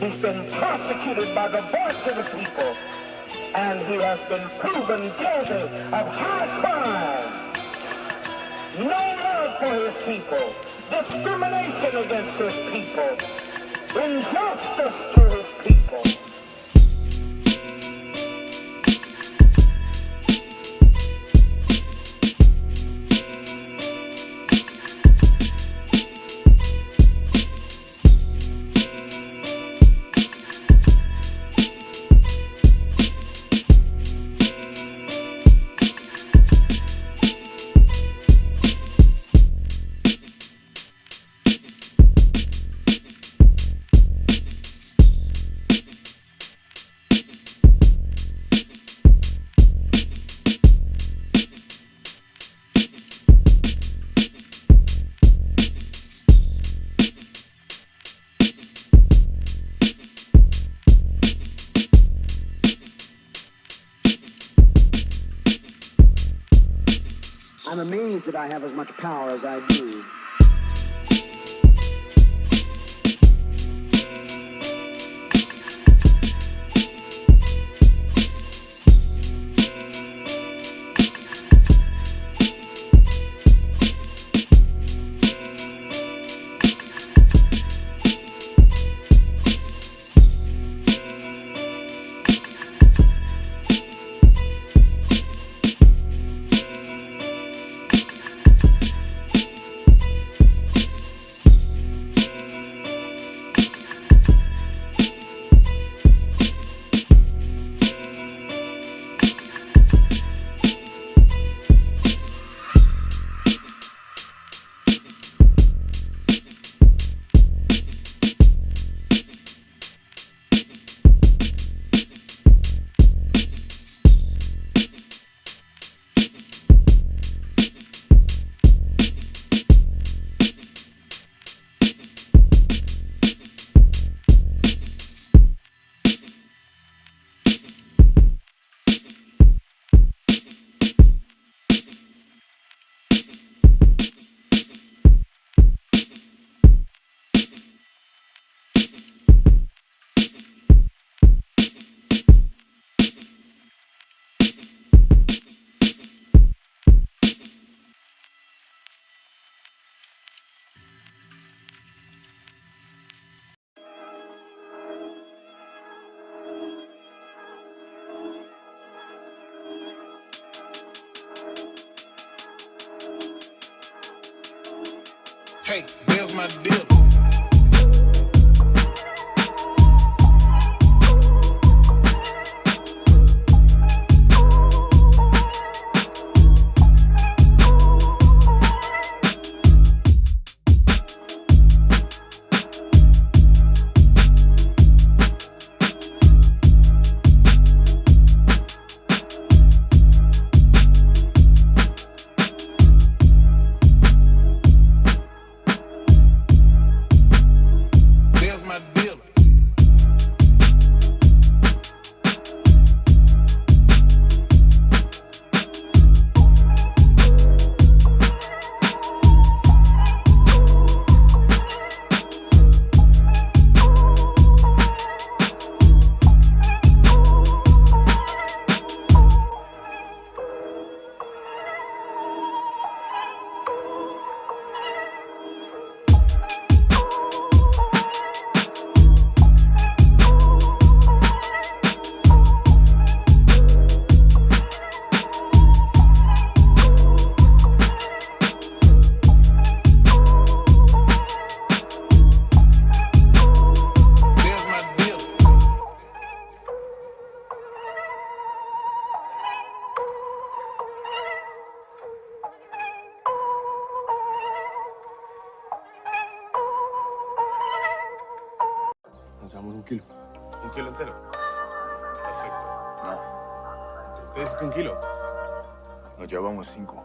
He's been prosecuted by the voice of the people. And he has been proven guilty of high crime. No love for his people. Discrimination against his people. Injustice to his that I have as much power as I do. built. un kilo. ¿Un kilo entero? Perfecto. No. ¿Usted un kilo? Nos llevamos cinco.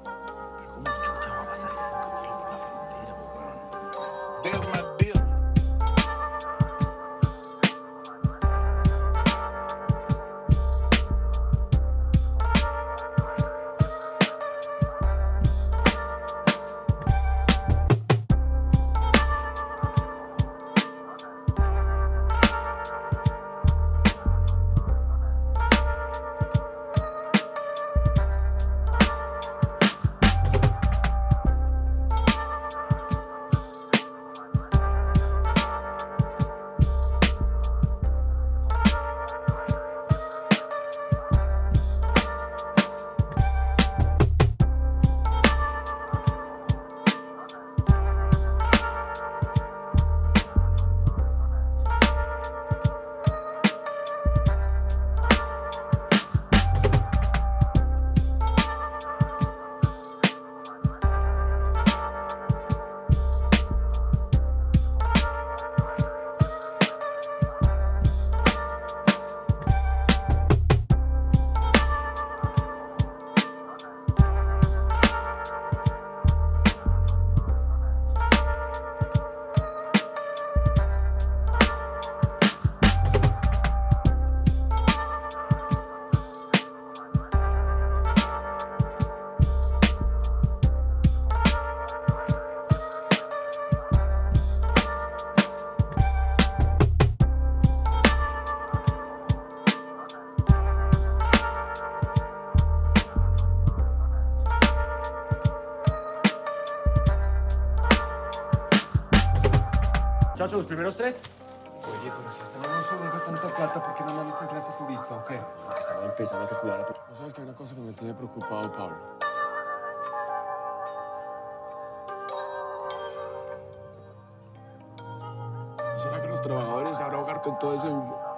Los primeros tres? Oye, pero si no se deja tanta plata, ¿por qué más está en clase turista o qué? Estaba empezando a que cuidar a tu... ¿No sabes que hay una cosa que me tiene preocupado, Pablo? ¿No será que los trabajadores se van a ahogar con todo ese humo?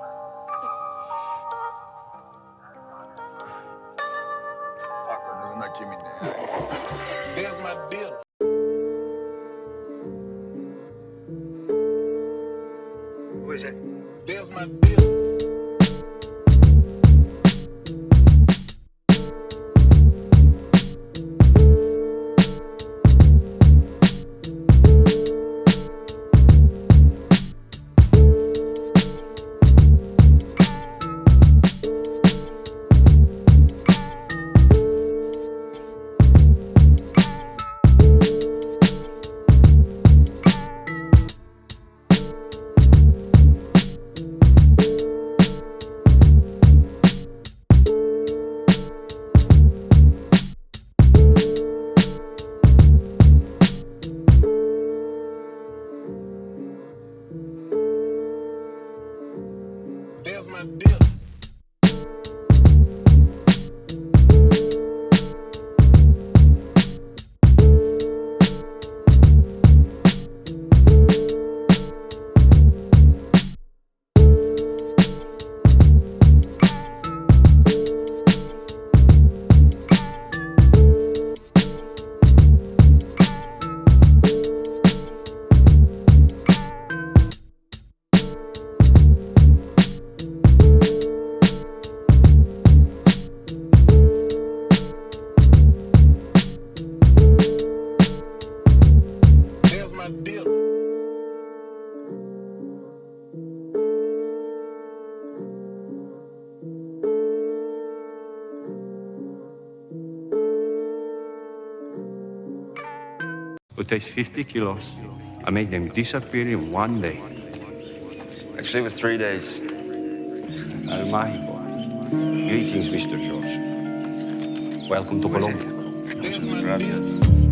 Takes 50 kilos I make them disappear in one day. Actually, it was three days. El Mágico. Greetings, Mr. George. Welcome to Colombia. There's Gracias.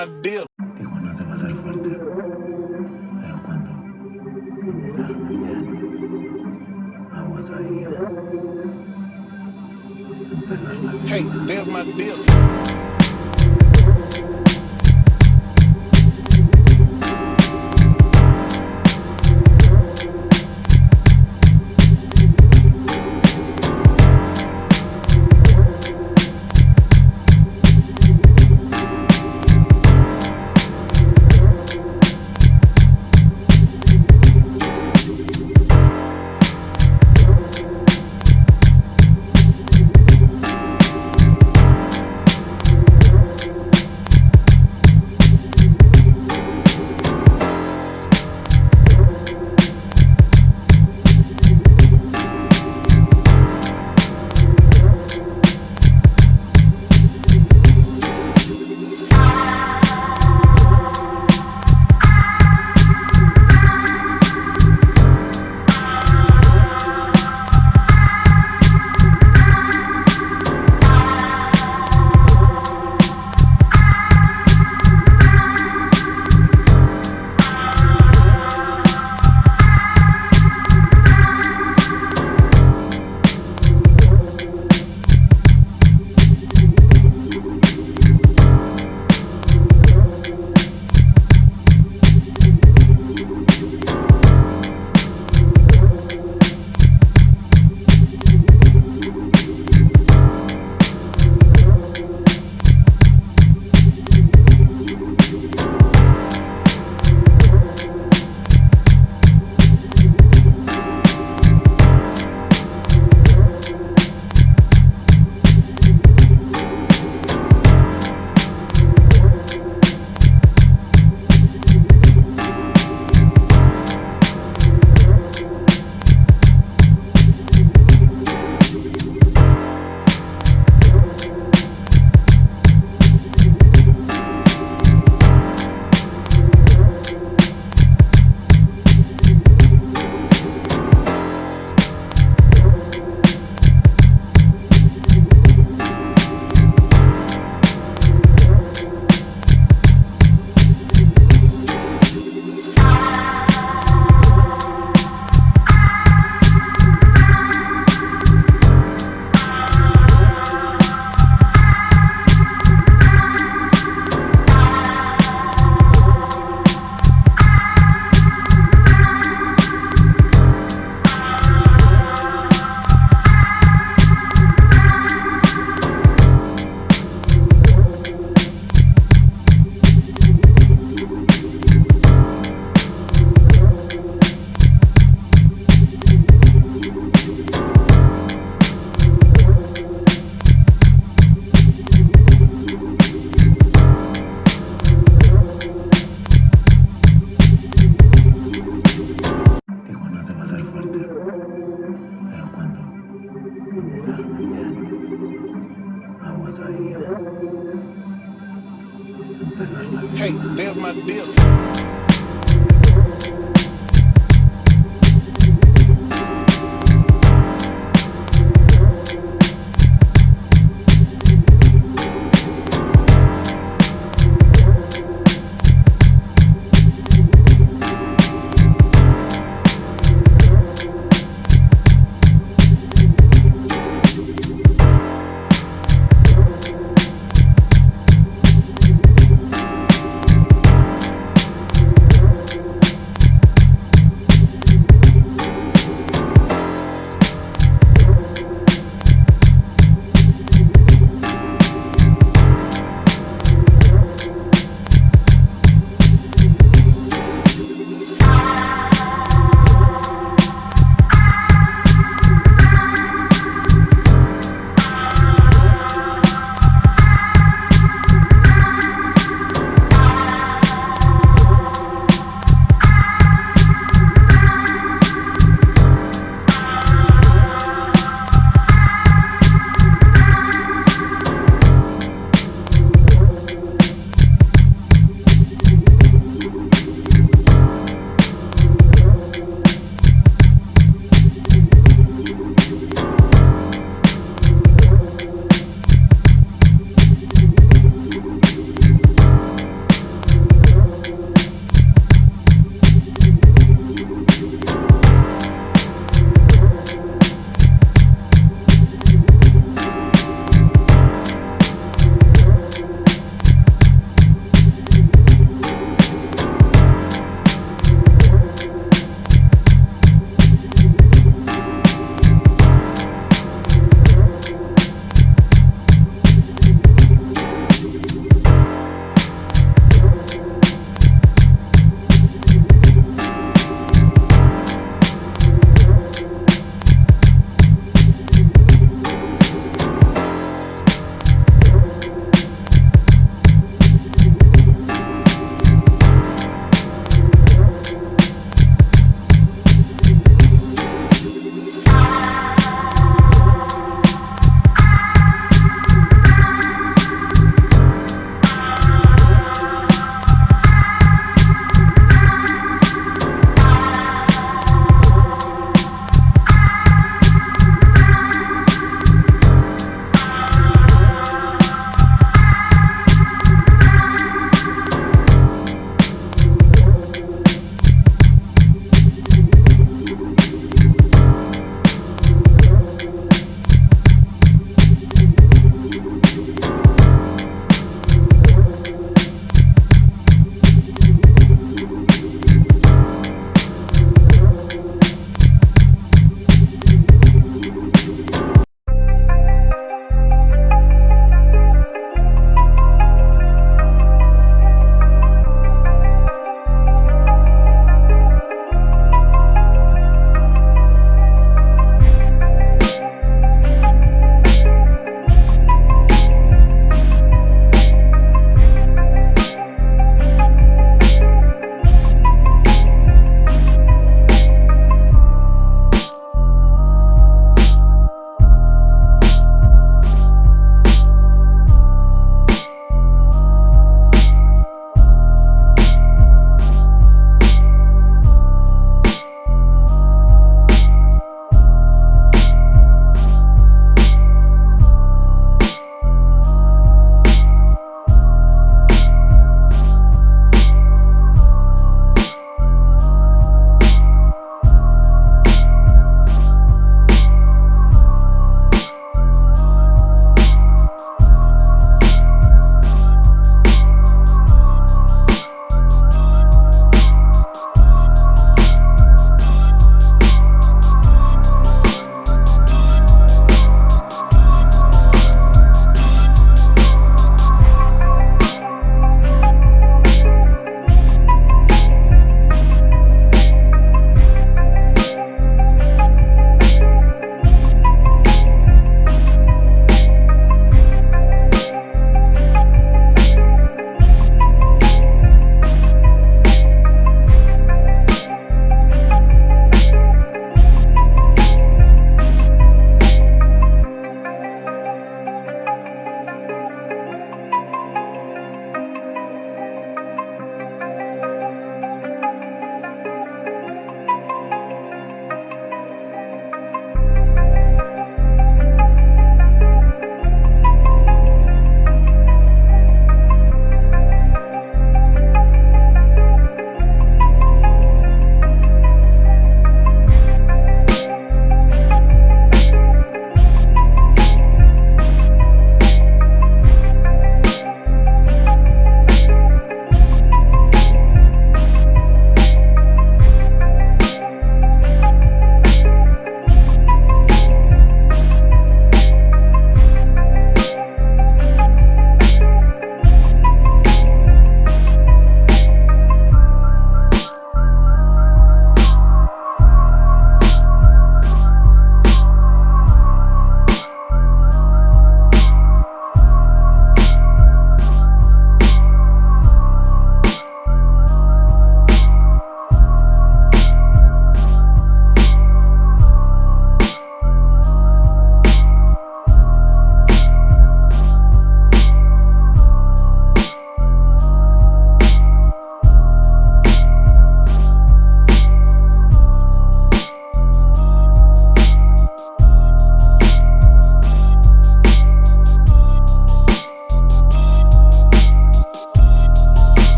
My deal.